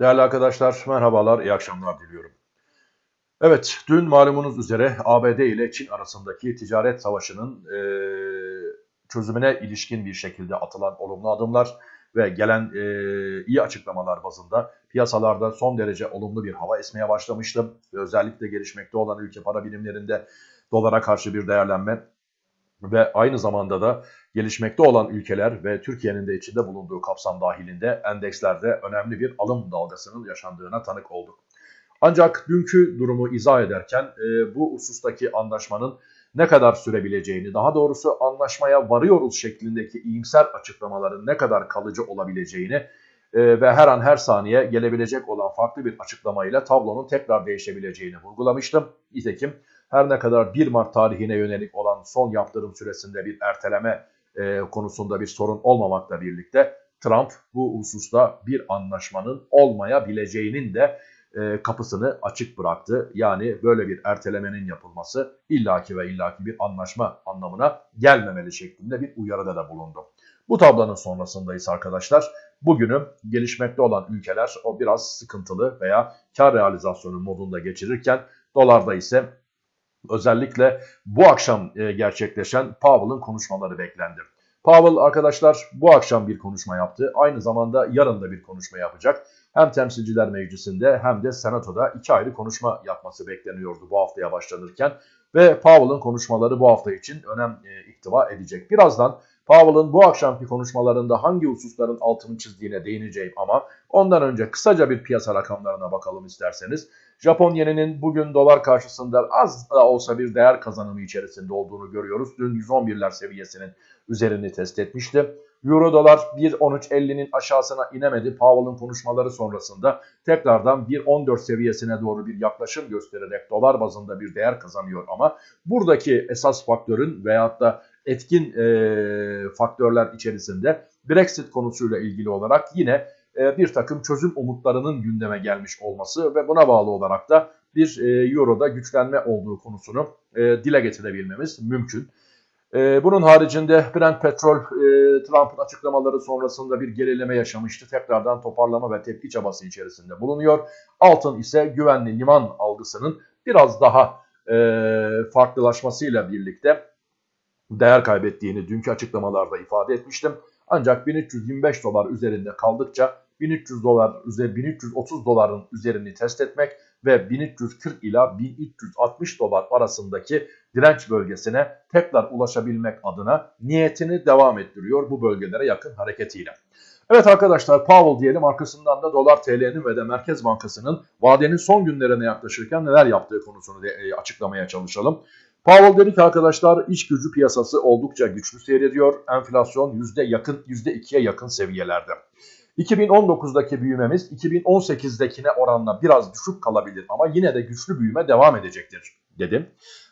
Değerli arkadaşlar merhabalar, iyi akşamlar diliyorum. Evet, dün malumunuz üzere ABD ile Çin arasındaki ticaret savaşının e, çözümüne ilişkin bir şekilde atılan olumlu adımlar ve gelen e, iyi açıklamalar bazında piyasalarda son derece olumlu bir hava esmeye başlamıştı. Özellikle gelişmekte olan ülke para birimlerinde dolara karşı bir değerlenme ve aynı zamanda da gelişmekte olan ülkeler ve Türkiye'nin de içinde bulunduğu kapsam dahilinde endekslerde önemli bir alım dalgasının yaşandığına tanık olduk. Ancak dünkü durumu izah ederken e, bu husustaki anlaşmanın ne kadar sürebileceğini, daha doğrusu anlaşmaya varıyoruz şeklindeki iyimser açıklamaların ne kadar kalıcı olabileceğini e, ve her an her saniye gelebilecek olan farklı bir açıklamayla tablonun tekrar değişebileceğini vurgulamıştım. Nitekim her ne kadar 1 Mart tarihine yönelik olan son yaptırım süresinde bir erteleme e, konusunda bir sorun olmamakla birlikte Trump bu hususta bir anlaşmanın olmayabileceğinin de e, kapısını açık bıraktı. Yani böyle bir ertelemenin yapılması illaki ve illaki bir anlaşma anlamına gelmemeli şeklinde bir uyarıda da bulundu. Bu tablonun sonrasındayız arkadaşlar. Bugünü gelişmekte olan ülkeler o biraz sıkıntılı veya kar realizasyonu modunda geçirirken dolarda ise özellikle bu akşam e, gerçekleşen Powell'ın konuşmaları beklendi. Powell arkadaşlar bu akşam bir konuşma yaptı. Aynı zamanda yarın da bir konuşma yapacak. Hem Temsilciler Meclisi'nde hem de Senato'da iki ayrı konuşma yapması bekleniyordu bu haftaya başlanırken. Ve Powell'ın konuşmaları bu hafta için önem e, iktiva edecek. Birazdan Powell'ın bu akşamki konuşmalarında hangi hususların altını çizdiğine değineceğim ama ondan önce kısaca bir piyasa rakamlarına bakalım isterseniz. Japon yeninin bugün dolar karşısında az da olsa bir değer kazanımı içerisinde olduğunu görüyoruz. Dün 111'ler seviyesinin üzerini test etmişti. Euro dolar 1.13.50'nin aşağısına inemedi. Powell'ın konuşmaları sonrasında tekrardan 1.14 seviyesine doğru bir yaklaşım göstererek dolar bazında bir değer kazanıyor ama buradaki esas faktörün veyahut da etkin e, faktörler içerisinde Brexit konusuyla ilgili olarak yine e, bir takım çözüm umutlarının gündeme gelmiş olması ve buna bağlı olarak da bir e, Euro'da güçlenme olduğu konusunu e, dile getirebilmemiz mümkün. Bunun haricinde Brent petrol e, Trump'ın açıklamaları sonrasında bir gerileme yaşamıştı. Tekrardan toparlama ve tepki çabası içerisinde bulunuyor. Altın ise güvenli liman algısının biraz daha farklılaşmasıyla birlikte değer kaybettiğini dünkü açıklamalarda ifade etmiştim. Ancak 1325 dolar üzerinde kaldıkça 1300 dolar üzeri 1330 doların üzerini test etmek ve 1340 ila 1360 dolar arasındaki direnç bölgesine tekrar ulaşabilmek adına niyetini devam ettiriyor bu bölgelere yakın hareketiyle. Evet arkadaşlar Powell diyelim arkasından da dolar TL'nin ve de Merkez Bankası'nın vadenin son günlerine yaklaşırken neler yaptığı konusunu e, açıklamaya çalışalım. Powell dedi ki arkadaşlar iş gücü piyasası oldukça güçlü seyrediyor. Enflasyon yüzde yakın %2'ye yakın seviyelerde. 2019'daki büyümemiz 2018'dekine oranla biraz düşük kalabilir ama yine de güçlü büyüme devam edecektir dedim.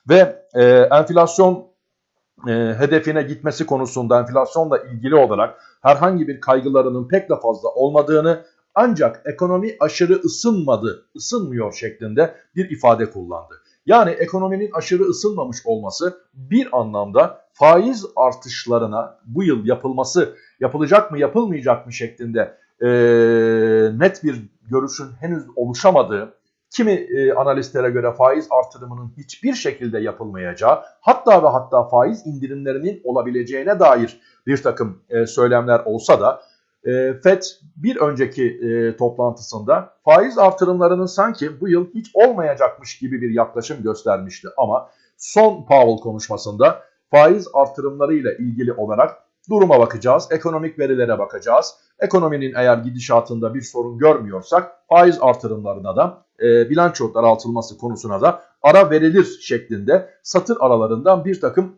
Ve e, enflasyon e, hedefine gitmesi konusunda enflasyonla ilgili olarak herhangi bir kaygılarının pek de fazla olmadığını ancak ekonomi aşırı ısınmadı, ısınmıyor şeklinde bir ifade kullandı. Yani ekonominin aşırı ısınmamış olması bir anlamda faiz artışlarına bu yıl yapılması yapılacak mı yapılmayacak mı şeklinde e, net bir görüşün henüz oluşamadığı kimi e, analistlere göre faiz artırımının hiçbir şekilde yapılmayacağı hatta ve hatta faiz indirimlerinin olabileceğine dair bir takım e, söylemler olsa da e, FED bir önceki e, toplantısında faiz artırımlarının sanki bu yıl hiç olmayacakmış gibi bir yaklaşım göstermişti. Ama son Powell konuşmasında faiz artırımlarıyla ilgili olarak duruma bakacağız, ekonomik verilere bakacağız. Ekonominin eğer gidişatında bir sorun görmüyorsak faiz artırımlarına da e, bilanço daraltılması konusuna da ara verilir şeklinde satır aralarından bir takım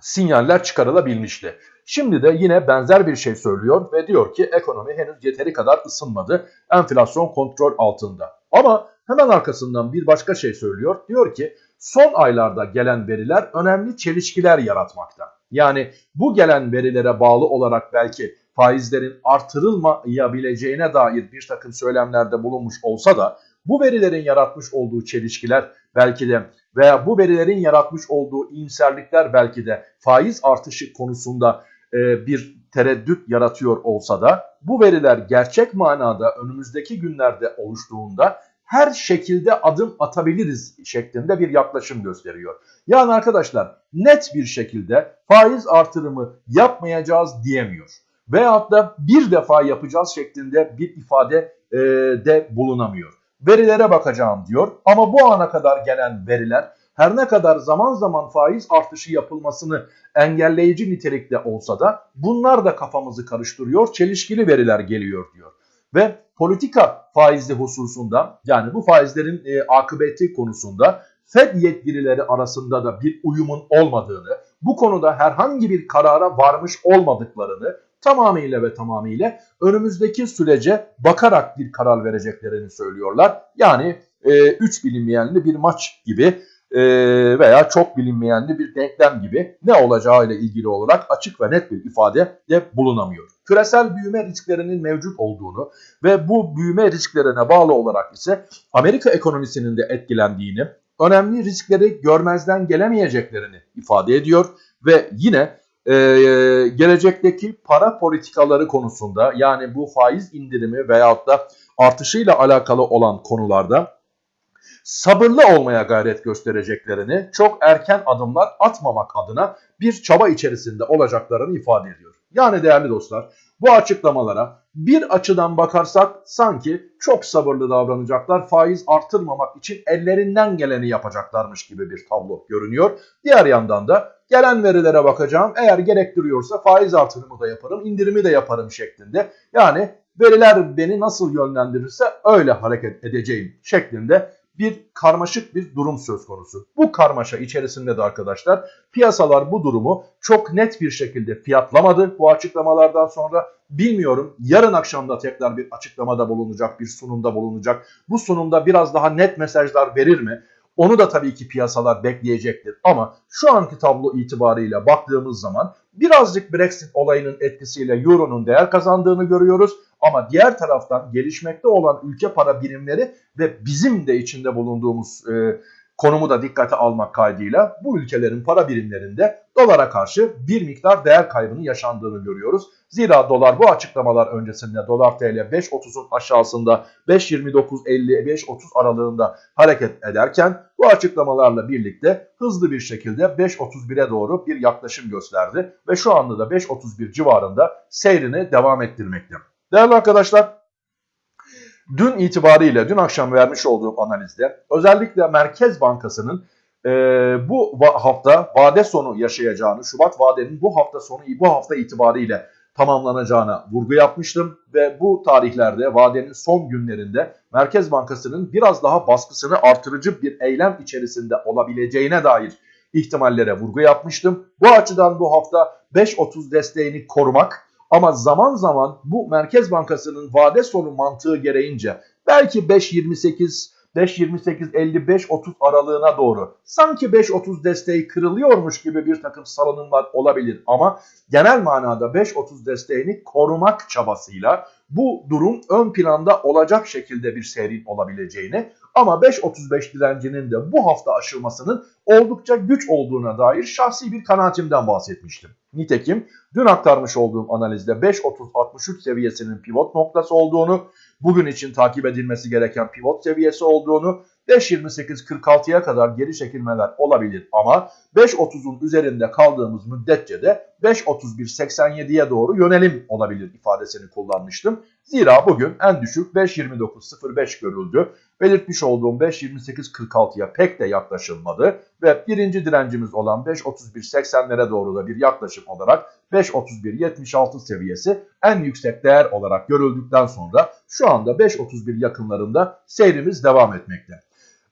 sinyaller çıkarılabilmişti. Şimdi de yine benzer bir şey söylüyor ve diyor ki ekonomi henüz yeteri kadar ısınmadı. Enflasyon kontrol altında. Ama hemen arkasından bir başka şey söylüyor. Diyor ki son aylarda gelen veriler önemli çelişkiler yaratmakta. Yani bu gelen verilere bağlı olarak belki faizlerin artırılmayabileceğine dair bir takım söylemlerde bulunmuş olsa da bu verilerin yaratmış olduğu çelişkiler belki de veya bu verilerin yaratmış olduğu iyimserlikler belki de faiz artışı konusunda e, bir tereddüt yaratıyor olsa da bu veriler gerçek manada önümüzdeki günlerde oluştuğunda her şekilde adım atabiliriz şeklinde bir yaklaşım gösteriyor. Yani arkadaşlar net bir şekilde faiz artırımı yapmayacağız diyemiyor. Veyahut da bir defa yapacağız şeklinde bir ifade e, de bulunamıyor. Verilere bakacağım diyor ama bu ana kadar gelen veriler her ne kadar zaman zaman faiz artışı yapılmasını engelleyici nitelikte olsa da bunlar da kafamızı karıştırıyor, çelişkili veriler geliyor diyor. Ve politika faizli hususunda yani bu faizlerin e, akıbeti konusunda Fed yetkilileri arasında da bir uyumun olmadığını, bu konuda herhangi bir karara varmış olmadıklarını tamamıyla ve tamamıyla önümüzdeki sürece bakarak bir karar vereceklerini söylüyorlar. Yani 3 e, bilinmeyenli bir maç gibi e, veya çok bilinmeyenli bir denklem gibi ne olacağı ile ilgili olarak açık ve net bir ifade de bulunamıyor. Küresel büyüme risklerinin mevcut olduğunu ve bu büyüme risklerine bağlı olarak ise Amerika ekonomisinin de etkilendiğini, önemli riskleri görmezden gelemeyeceklerini ifade ediyor ve yine e, gelecekteki para politikaları konusunda yani bu faiz indirimi veyahut da artışıyla alakalı olan konularda sabırlı olmaya gayret göstereceklerini, çok erken adımlar atmamak adına bir çaba içerisinde olacaklarını ifade ediyor. Yani değerli dostlar bu açıklamalara bir açıdan bakarsak sanki çok sabırlı davranacaklar, faiz artırmamak için ellerinden geleni yapacaklarmış gibi bir tablo görünüyor. Diğer yandan da gelen verilere bakacağım. Eğer gerektiriyorsa faiz artırımı da yaparım, indirimi de yaparım şeklinde. Yani veriler beni nasıl yönlendirirse öyle hareket edeceğim şeklinde bir karmaşık bir durum söz konusu. Bu karmaşa içerisinde de arkadaşlar piyasalar bu durumu çok net bir şekilde fiyatlamadı bu açıklamalardan sonra. Bilmiyorum yarın akşamda tekrar bir açıklamada bulunacak, bir sunumda bulunacak. Bu sunumda biraz daha net mesajlar verir mi? Onu da tabii ki piyasalar bekleyecektir. Ama şu anki tablo itibariyle baktığımız zaman birazcık Brexit olayının etkisiyle Euro'nun değer kazandığını görüyoruz. Ama diğer taraftan gelişmekte olan ülke para birimleri ve bizim de içinde bulunduğumuz e, konumu da dikkate almak kaydıyla bu ülkelerin para birimlerinde dolara karşı bir miktar değer kaybının yaşandığını görüyoruz. Zira dolar bu açıklamalar öncesinde dolar TL 5.30'un aşağısında 5.29.50-5.30 aralığında hareket ederken bu açıklamalarla birlikte hızlı bir şekilde 5.31'e doğru bir yaklaşım gösterdi ve şu anda da 5.31 civarında seyrini devam ettirmekte. Değerli arkadaşlar dün itibariyle dün akşam vermiş olduğum analizde özellikle Merkez Bankası'nın e, bu hafta vade sonu yaşayacağını, Şubat vadenin bu hafta sonu bu hafta itibariyle tamamlanacağına vurgu yapmıştım ve bu tarihlerde vadenin son günlerinde Merkez Bankası'nın biraz daha baskısını artırıcı bir eylem içerisinde olabileceğine dair ihtimallere vurgu yapmıştım. Bu açıdan bu hafta 5.30 desteğini korumak ama zaman zaman bu Merkez Bankası'nın vade sonu mantığı gereğince belki 5.28 5.28-55-30 aralığına doğru sanki 5.30 desteği kırılıyormuş gibi bir takım salınımlar olabilir. Ama genel manada 5.30 desteğini korumak çabasıyla bu durum ön planda olacak şekilde bir seyrin olabileceğini ama 5.35 direncinin de bu hafta aşılmasının oldukça güç olduğuna dair şahsi bir kanaatimden bahsetmiştim. Nitekim dün aktarmış olduğum analizde 5.30-63 seviyesinin pivot noktası olduğunu, bugün için takip edilmesi gereken pivot seviyesi olduğunu 5.28-46'ya kadar geri çekilmeler olabilir ama 5.30'un üzerinde kaldığımız müddetçe de 5.31-87'ye doğru yönelim olabilir ifadesini kullanmıştım. Zira bugün en düşük 5.29.05 görüldü. Belirtmiş olduğum 5.28.46'ya pek de yaklaşılmadı ve birinci direncimiz olan 5.31.80'lere doğru da bir yaklaşım olarak 5.31.76 seviyesi en yüksek değer olarak görüldükten sonra şu anda 5.31 yakınlarında seyrimiz devam etmekte.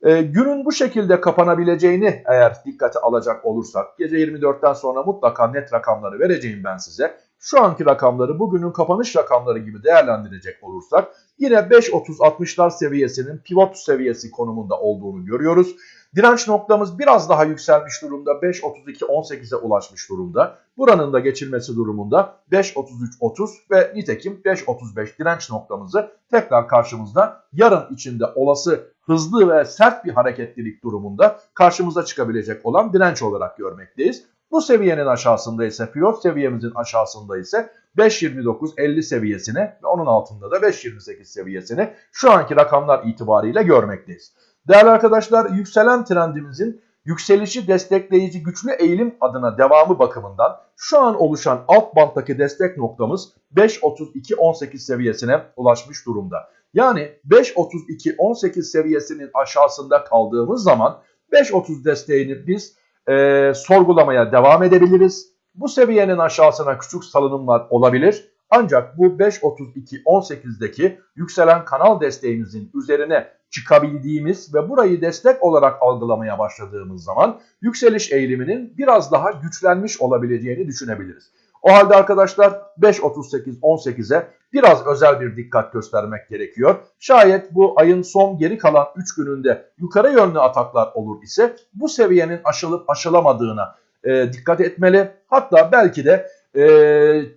E, günün bu şekilde kapanabileceğini eğer dikkate alacak olursak gece 24'ten sonra mutlaka net rakamları vereceğim ben size. Şu anki rakamları bugünün kapanış rakamları gibi değerlendirecek olursak yine 5.30-60'lar seviyesinin pivot seviyesi konumunda olduğunu görüyoruz. Direnç noktamız biraz daha yükselmiş durumda. 5.32-18'e ulaşmış durumda. Buranın da geçilmesi durumunda 5.33-30 ve nitekim 5.35 direnç noktamızı tekrar karşımızda yarın içinde olası hızlı ve sert bir hareketlilik durumunda karşımıza çıkabilecek olan direnç olarak görmekteyiz. Bu seviyenin aşağısında ise pivot seviyemizin aşağısında ise 5.29-50 seviyesini ve onun altında da 5.28 seviyesini şu anki rakamlar itibariyle görmekteyiz. Değerli arkadaşlar yükselen trendimizin yükselişi destekleyici güçlü eğilim adına devamı bakımından şu an oluşan alt banttaki destek noktamız 5.32-18 seviyesine ulaşmış durumda. Yani 5.32-18 seviyesinin aşağısında kaldığımız zaman 5.30 desteğini biz e, sorgulamaya devam edebiliriz. Bu seviyenin aşağısına küçük salınımlar olabilir. Ancak bu 5.32-18'deki yükselen kanal desteğimizin üzerine çıkabildiğimiz ve burayı destek olarak algılamaya başladığımız zaman yükseliş eğiliminin biraz daha güçlenmiş olabileceğini düşünebiliriz. O halde arkadaşlar 5.38-18'e biraz özel bir dikkat göstermek gerekiyor. Şayet bu ayın son geri kalan 3 gününde yukarı yönlü ataklar olur ise bu seviyenin aşılıp aşılamadığına e, dikkat etmeli. Hatta belki de e,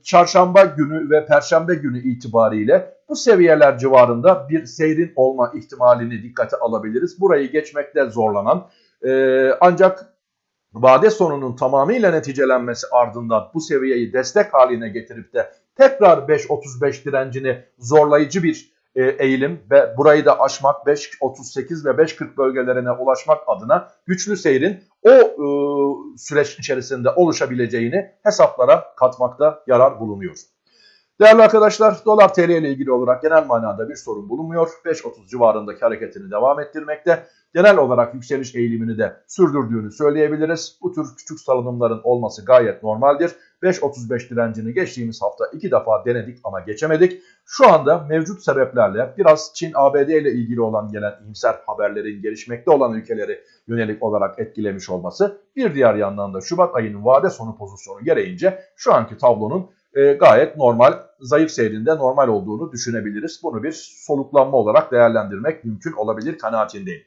çarşamba günü ve perşembe günü itibariyle bu seviyeler civarında bir seyrin olma ihtimalini dikkate alabiliriz. Burayı geçmekte zorlanan e, ancak vade sonunun tamamıyla neticelenmesi ardından bu seviyeyi destek haline getirip de tekrar 5.35 direncini zorlayıcı bir e, eğilim ve burayı da aşmak 5.38 ve 5.40 bölgelerine ulaşmak adına güçlü seyrin o e, süreç içerisinde oluşabileceğini hesaplara katmakta yarar bulunuyor. Değerli arkadaşlar dolar TL ile ilgili olarak genel manada bir sorun bulunmuyor. 5.30 civarındaki hareketini devam ettirmekte. Genel olarak yükseliş eğilimini de sürdürdüğünü söyleyebiliriz. Bu tür küçük salınımların olması gayet normaldir. 5.35 direncini geçtiğimiz hafta iki defa denedik ama geçemedik. Şu anda mevcut sebeplerle biraz Çin ABD ile ilgili olan gelen iyimser haberlerin gelişmekte olan ülkeleri yönelik olarak etkilemiş olması bir diğer yandan da Şubat ayının vade sonu pozisyonu gereğince şu anki tablonun e, gayet normal, zayıf seyrinde normal olduğunu düşünebiliriz. Bunu bir soluklanma olarak değerlendirmek mümkün olabilir kanaatindeyim.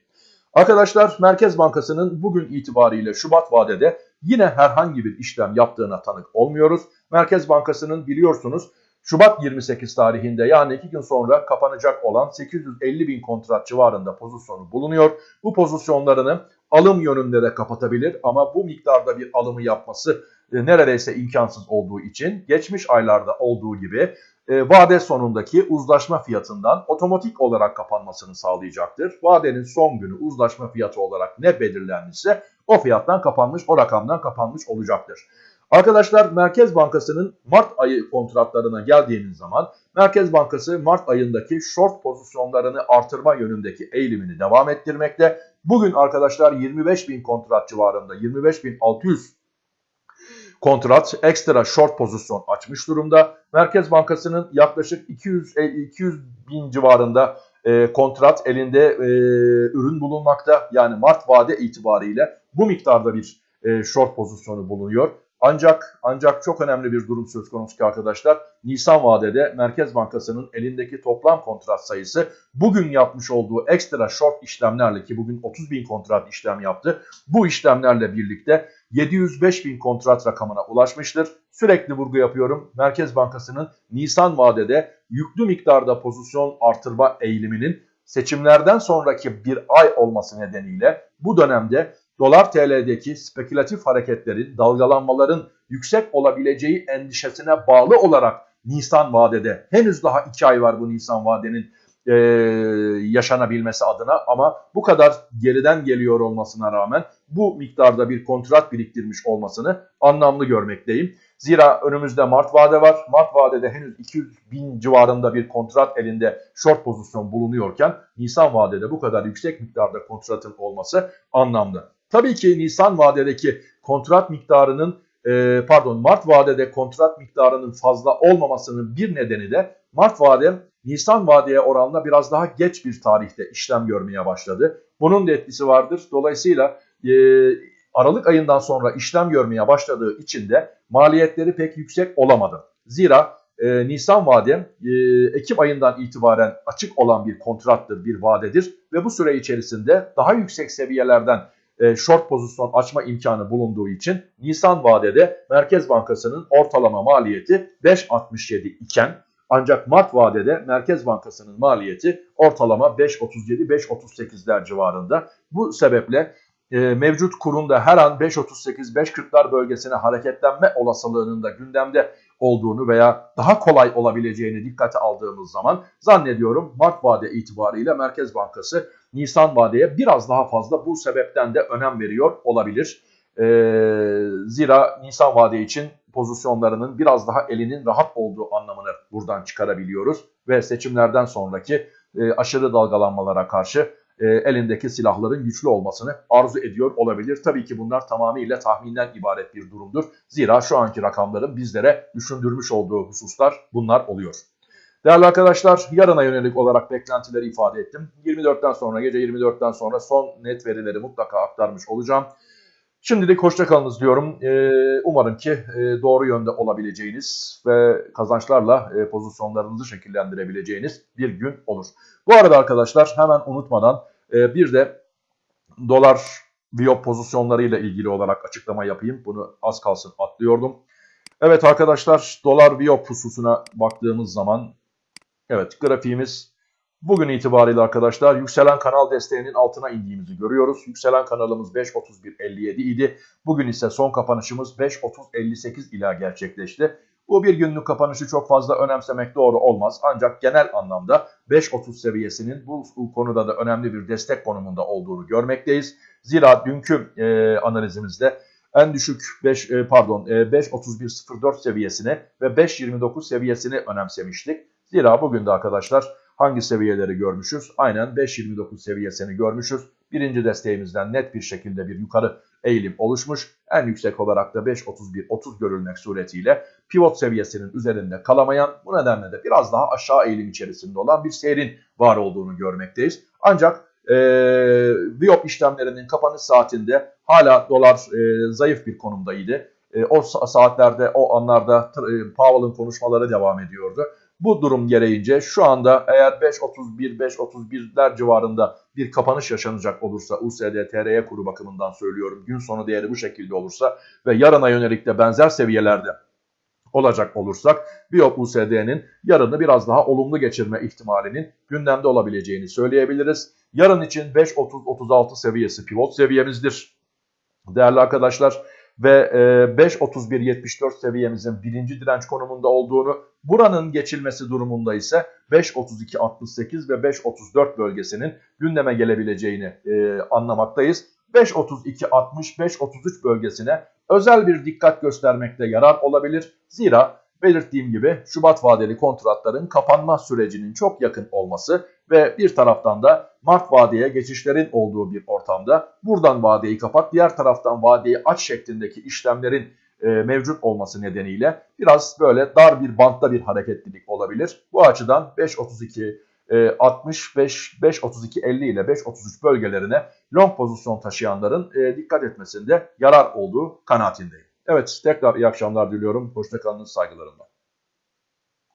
Arkadaşlar Merkez Bankası'nın bugün itibariyle Şubat vadede yine herhangi bir işlem yaptığına tanık olmuyoruz. Merkez Bankası'nın biliyorsunuz Şubat 28 tarihinde yani 2 gün sonra kapanacak olan 850 bin kontrat civarında pozisyonu bulunuyor. Bu pozisyonlarını alım yönünde de kapatabilir ama bu miktarda bir alımı yapması e, neredeyse imkansız olduğu için geçmiş aylarda olduğu gibi e, vade sonundaki uzlaşma fiyatından otomatik olarak kapanmasını sağlayacaktır. Vadenin son günü uzlaşma fiyatı olarak ne belirlenmişse o fiyattan kapanmış, o rakamdan kapanmış olacaktır. Arkadaşlar Merkez Bankası'nın Mart ayı kontratlarına geldiğimiz zaman Merkez Bankası Mart ayındaki short pozisyonlarını artırma yönündeki eğilimini devam ettirmekte. Bugün arkadaşlar 25 bin kontrat civarında 25.600 kontrat ekstra short pozisyon açmış durumda. Merkez Bankası'nın yaklaşık 200 200 e, bin civarında e, kontrat elinde e, ürün bulunmakta. Yani Mart vade itibariyle bu miktarda bir e, short pozisyonu bulunuyor. Ancak ancak çok önemli bir durum söz konusu ki arkadaşlar. Nisan vadede Merkez Bankası'nın elindeki toplam kontrat sayısı bugün yapmış olduğu ekstra short işlemlerle ki bugün 30 bin kontrat işlem yaptı. Bu işlemlerle birlikte 705 bin kontrat rakamına ulaşmıştır. Sürekli vurgu yapıyorum. Merkez Bankası'nın Nisan vadede yüklü miktarda pozisyon artırma eğiliminin seçimlerden sonraki bir ay olması nedeniyle bu dönemde dolar TL'deki spekülatif hareketlerin, dalgalanmaların yüksek olabileceği endişesine bağlı olarak Nisan vadede henüz daha 2 ay var bu Nisan vadenin e, yaşanabilmesi adına ama bu kadar geriden geliyor olmasına rağmen bu miktarda bir kontrat biriktirmiş olmasını anlamlı görmekteyim. Zira önümüzde Mart vade var. Mart vadede henüz 200 bin civarında bir kontrat elinde short pozisyon bulunuyorken Nisan vadede bu kadar yüksek miktarda kontratın olması anlamlı. Tabii ki Nisan vadedeki kontrat miktarının e, pardon Mart vadede kontrat miktarının fazla olmamasının bir nedeni de Mart vade Nisan vadeye oranla biraz daha geç bir tarihte işlem görmeye başladı. Bunun da etkisi vardır. Dolayısıyla e, Aralık ayından sonra işlem görmeye başladığı için de maliyetleri pek yüksek olamadı. Zira e, Nisan vade e, Ekim ayından itibaren açık olan bir kontrattır, bir vadedir ve bu süre içerisinde daha yüksek seviyelerden e, short pozisyon açma imkanı bulunduğu için Nisan vadede Merkez Bankası'nın ortalama maliyeti 5.67 iken ancak Mart vadede Merkez Bankası'nın maliyeti ortalama 5.37-5.38'ler civarında. Bu sebeple e, mevcut kurunda her an 5.38-5.40'lar bölgesine hareketlenme olasılığının da gündemde olduğunu veya daha kolay olabileceğini dikkate aldığımız zaman zannediyorum Mart vade itibariyle Merkez Bankası Nisan vadeye biraz daha fazla bu sebepten de önem veriyor olabilir. E, zira Nisan vade için pozisyonlarının biraz daha elinin rahat olduğu anlamını buradan çıkarabiliyoruz. Ve seçimlerden sonraki e, aşırı dalgalanmalara karşı e, elindeki silahların güçlü olmasını arzu ediyor olabilir. Tabii ki bunlar tamamıyla tahminden ibaret bir durumdur. Zira şu anki rakamların bizlere düşündürmüş olduğu hususlar bunlar oluyor. Değerli arkadaşlar yarına yönelik olarak beklentileri ifade ettim. 24'ten sonra gece 24'ten sonra son net verileri mutlaka aktarmış olacağım. Şimdilik hoşçakalınız diyorum. Ee, umarım ki e, doğru yönde olabileceğiniz ve kazançlarla e, pozisyonlarınızı şekillendirebileceğiniz bir gün olur. Bu arada arkadaşlar hemen unutmadan e, bir de dolar viyop pozisyonlarıyla ilgili olarak açıklama yapayım. Bunu az kalsın atlıyordum. Evet arkadaşlar dolar viyop hususuna baktığımız zaman evet grafiğimiz Bugün itibariyle arkadaşlar yükselen kanal desteğinin altına indiğimizi görüyoruz. Yükselen kanalımız 5.31.57 idi. Bugün ise son kapanışımız 5.30.58 ila gerçekleşti. Bu bir günlük kapanışı çok fazla önemsemek doğru olmaz. Ancak genel anlamda 5.30 seviyesinin bu konuda da önemli bir destek konumunda olduğunu görmekteyiz. Zira dünkü e, analizimizde en düşük 5 e, pardon e, 5.31.04 seviyesini ve 5.29 seviyesini önemsemiştik. Zira bugün de arkadaşlar hangi seviyeleri görmüşüz? Aynen 5.29 seviyesini görmüşüz. Birinci desteğimizden net bir şekilde bir yukarı eğilim oluşmuş. En yüksek olarak da 5.31-30 görülmek suretiyle pivot seviyesinin üzerinde kalamayan bu nedenle de biraz daha aşağı eğilim içerisinde olan bir seyrin var olduğunu görmekteyiz. Ancak e, Viyop işlemlerinin kapanış saatinde hala dolar e, zayıf bir konumdaydı. E, o saatlerde, o anlarda e, Powell'ın konuşmaları devam ediyordu. Bu durum gereğince şu anda eğer 5.31-5.31'ler civarında bir kapanış yaşanacak olursa USD TRY kuru bakımından söylüyorum gün sonu değeri bu şekilde olursa ve yarına yönelik de benzer seviyelerde olacak olursak Biop USD'nin yarını biraz daha olumlu geçirme ihtimalinin gündemde olabileceğini söyleyebiliriz. Yarın için 5.30-36 seviyesi pivot seviyemizdir. Değerli arkadaşlar ve 5.31.74 seviyemizin birinci direnç konumunda olduğunu, buranın geçilmesi durumunda ise 5.32.68 ve 5.34 bölgesinin gündeme gelebileceğini e, anlamaktayız. 5.32.60-5.33 bölgesine özel bir dikkat göstermekte yarar olabilir. Zira belirttiğim gibi Şubat vadeli kontratların kapanma sürecinin çok yakın olması ve bir taraftan da Mart vadeye geçişlerin olduğu bir ortamda buradan vadeyi kapat diğer taraftan vadeyi aç şeklindeki işlemlerin e, mevcut olması nedeniyle biraz böyle dar bir bantta bir hareketlilik olabilir. Bu açıdan 5.32 65 5.32 50 ile 5.33 bölgelerine long pozisyon taşıyanların e, dikkat etmesinde yarar olduğu kanaatindeyim. Evet tekrar iyi akşamlar diliyorum. Hoşçakalın saygılarımla.